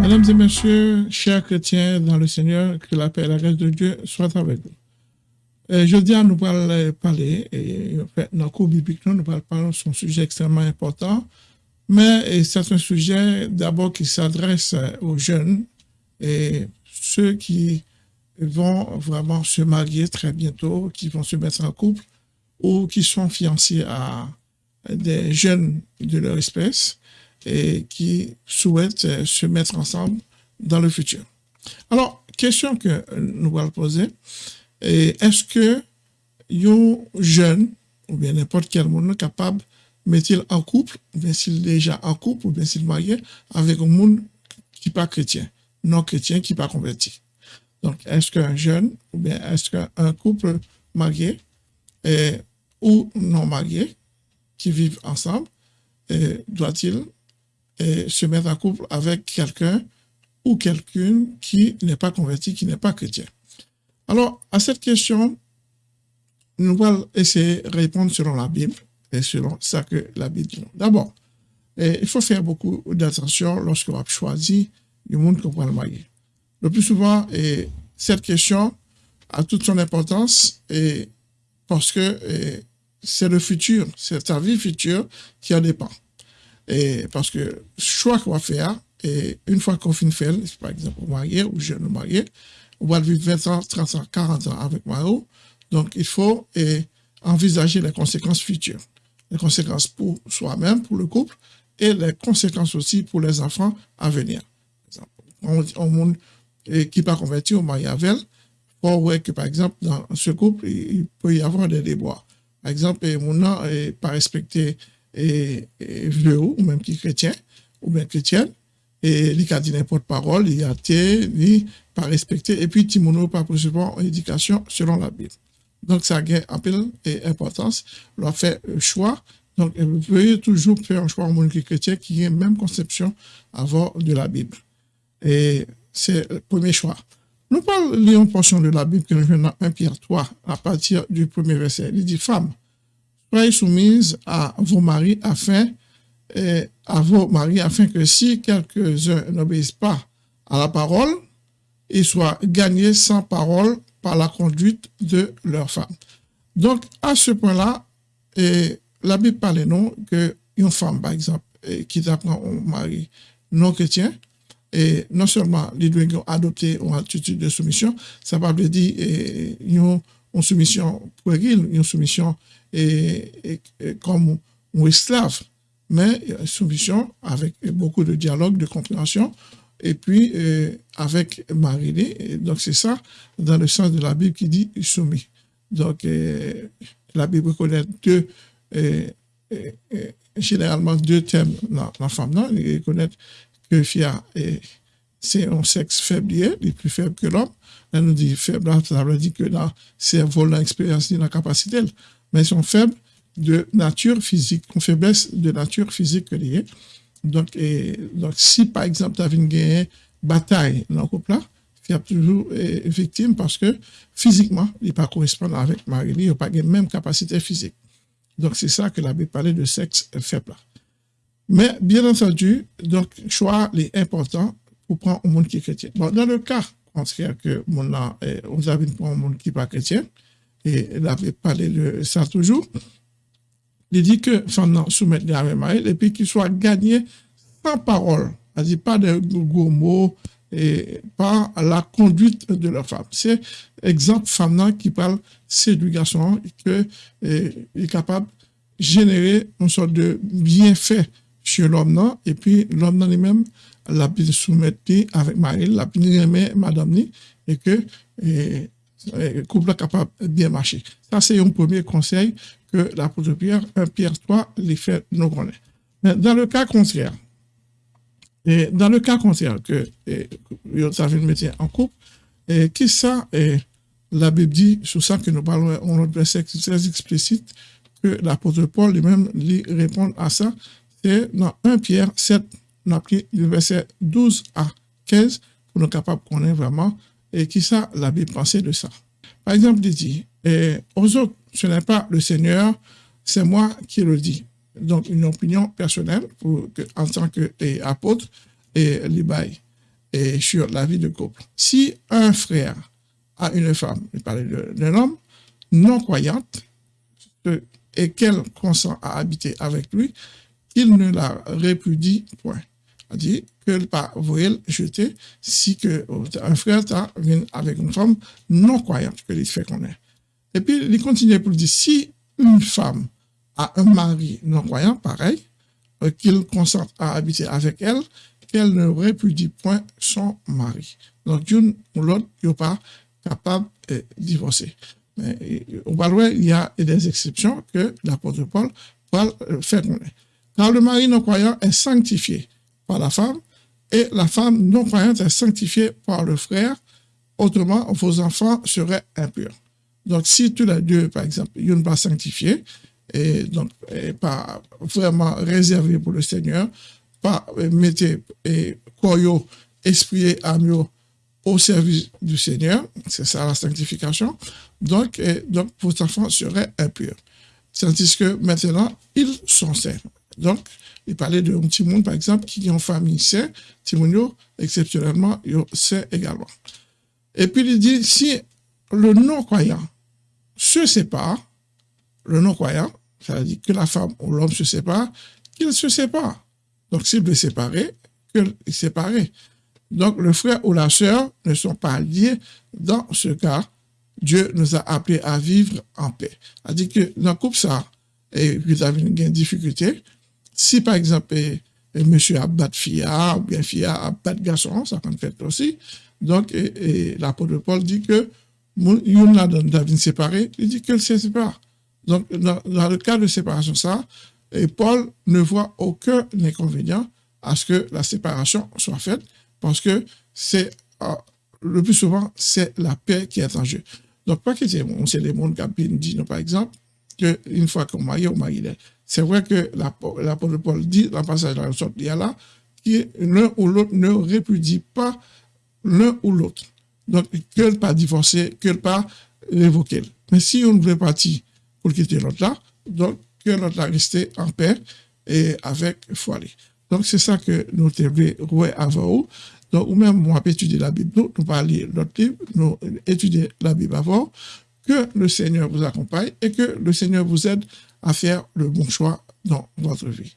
Mesdames et messieurs, chers chrétiens dans le Seigneur, que la paix et la grâce de Dieu soient avec vous. Euh, je dis à nous parler, et en fait, dans le cours biblique, nous parlons de son sujet extrêmement important, mais c'est un sujet d'abord qui s'adresse aux jeunes et ceux qui vont vraiment se marier très bientôt, qui vont se mettre en couple ou qui sont fiancés à des jeunes de leur espèce et qui souhaitent se mettre ensemble dans le futur. Alors, question que nous allons poser, est-ce que un jeune ou bien n'importe quel monde capable met-il en couple, ou bien s'il est déjà en couple, ou bien s'il est marié avec un monde qui n'est pas chrétien, non chrétien, qui n'est pas converti? Donc, est-ce qu'un jeune, ou bien est-ce qu'un couple marié ou non marié qui vivent ensemble, doit-il se mettre en couple avec quelqu'un ou quelqu'une qui n'est pas converti, qui n'est pas chrétien. Alors, à cette question, nous allons essayer de répondre selon la Bible et selon ça que la Bible dit. D'abord, il faut faire beaucoup d'attention lorsque va choisir le monde qu'on va le marier. Le plus souvent, et cette question a toute son importance et parce que c'est le futur, c'est ta vie future qui en dépend. Et parce que choix qu'on va faire, et une fois qu'on finit faire, par exemple, marié ou jeune marié, on va vivre 20 ans, 30 ans, 40 ans avec Maro. Donc, il faut envisager les conséquences futures. Les conséquences pour soi-même, pour le couple, et les conséquences aussi pour les enfants à venir. On, on, et qui pas converti au mariage avec, pour voir que, par exemple, dans ce couple, il peut y avoir des déboires. Par exemple, mon n'est pas respecté et, vieux ou même qui chrétien, ou bien chrétienne, et il a dit n'importe parole, il a été, il pas respecté, et puis Timono pas recevoir éducation selon la Bible. Donc, ça a un peu d'importance, leur fait choix. Donc, pouvez toujours faire un choix en monde chrétien qui ait même conception avant de la Bible. Et c'est le premier choix. Nous parlons une portion de la Bible que nous venons dans 1 Pierre 3, à partir du premier verset. Il dit, Femmes, soyez soumises à vos maris afin, à vos maris afin que si quelques-uns n'obéissent pas à la parole, ils soient gagnés sans parole par la conduite de leurs femmes. Donc, à ce point-là, la Bible parle non que une femme, par exemple, qui apprend un mari non chrétien, et non seulement les doit adopter une attitude de soumission, ça va dire une, une soumission puérile, une soumission et, comme un esclave, mais une soumission avec beaucoup de dialogue, de compréhension, et puis avec Marie. Donc c'est ça, dans le sens de la Bible qui dit soumis. Donc la Bible connaît deux, généralement deux thèmes dans la femme, non? Il connaît que Fia c'est un sexe faible, il est plus faible que l'homme. Elle nous dit faible, ça veut dire que c'est volant l'expérience, la capacité, mais ils sont faibles de nature physique, une faiblesse de nature physique liée. Donc, donc, si par exemple, tu as une bataille dans le couple là, il toujours victime parce que physiquement, il ne pas correspondre avec Marie, il n'a pas la même capacité physique. Donc, c'est ça que la Bible parlait de sexe faible. Mais bien entendu, donc, choix est important pour prendre un monde qui est chrétien. Dans le cas contraire que mon eh, vous avez un monde qui n'est pas chrétien, et il avait parlé de ça toujours, il dit que femme soumettre les avec et puis qu'il soit gagné sans parole, c'est-à-dire pas de gros mots, et par la conduite de la femme. C'est exemple femme qui parle séduction que eh, est capable de générer une sorte de bienfait chez l'homme, et puis l'homme lui-même l'a bien soumettre avec Marie, l'a bien aimé madame et que le couple est capable de bien marcher. Ça, c'est un premier conseil que l'apôtre Pierre, 1 Pierre 3, les fait nous connaître. Mais dans le cas contraire, et dans le cas contraire que vous avez métier en couple, et qui ça, et la Bible dit, sur ça que nous parlons, on a verset très explicite, que l'apôtre Paul lui-même lui répond à ça, c'est dans 1 Pierre 7, on a pris le verset 12 à 15 pour nous capables de connaître vraiment et qui ça la Bible pensait de ça. Par exemple, il dit, aux autres, ce n'est pas le Seigneur, c'est moi qui le dis. Donc, une opinion personnelle que, en tant qu'apôtre et, et et sur la vie de couple. Si un frère a une femme, il parlait d'un homme, non croyante, et qu'elle consent à habiter avec lui, il ne la répudie point. C'est-à-dire qu'elle pas le jeter si que un frère vient avec une femme non croyante que il fait connaître. Et puis, il continue pour dire, si une femme a un mari non croyant, pareil, euh, qu'il consente à habiter avec elle, qu'elle ne répudie point son mari. Donc, d'une ou l'autre, n'est pas capable de divorcer. Mais au Baloué, il y a des exceptions que l'apôtre Paul va euh, faire connaître. Car le mari non croyant est sanctifié par la femme et la femme non croyante est sanctifiée par le frère. Autrement, vos enfants seraient impurs. Donc, si tous les deux, par exemple, ils ne pas sanctifiés, et donc pas vraiment réservés pour le Seigneur, pas euh, mettez et koyo, esprit et âme au service du Seigneur, c'est ça la sanctification, donc, donc vos enfants seraient impurs. Tandis que maintenant, ils sont saints. Donc, il parlait d'un petit monde, par exemple, qui ont famille saint, Timonio, exceptionnellement, saint également. Et puis, il dit, si le non-croyant se sépare, le non-croyant, ça veut dire que la femme ou l'homme se sépare, qu'il se sépare. Donc, s'il veut séparer, qu'il sépare. Donc, le frère ou la sœur ne sont pas liés. Dans ce cas, Dieu nous a appelés à vivre en paix. C'est-à-dire que dans le couple, ça, et vous avez une difficulté, si par exemple, monsieur a battu fille, ou bien fille a battu garçon, ça peut faire aussi. Donc, et, l'apôtre Paul dit que, il a David séparé, il dit qu'elle se sépare. Donc, dans, le cas de séparation, ça, et Paul ne voit aucun inconvénient à ce que la séparation soit faite, parce que c'est, euh, le plus souvent, c'est la paix qui est en jeu. Donc, pas que c'est bon, c'est les mondes qui dit, par exemple, qu'une fois qu'on marie, on marie C'est vrai que l'apôtre Paul dit dans le passage de la sorte, il y a là, que l'un ou l'autre ne répudie pas l'un ou l'autre. Donc, que pas divorcer, que pas révoquer. Mais si on veut partir pour quitter l'autre là, donc que l'autre là rester en paix et avec foi. Donc, c'est ça que nous devons avant vous. Donc, ou même, moi, étudier la Bible, nous, nous parler l'autre livre, nous étudier la Bible avant, que le Seigneur vous accompagne et que le Seigneur vous aide à faire le bon choix dans votre vie.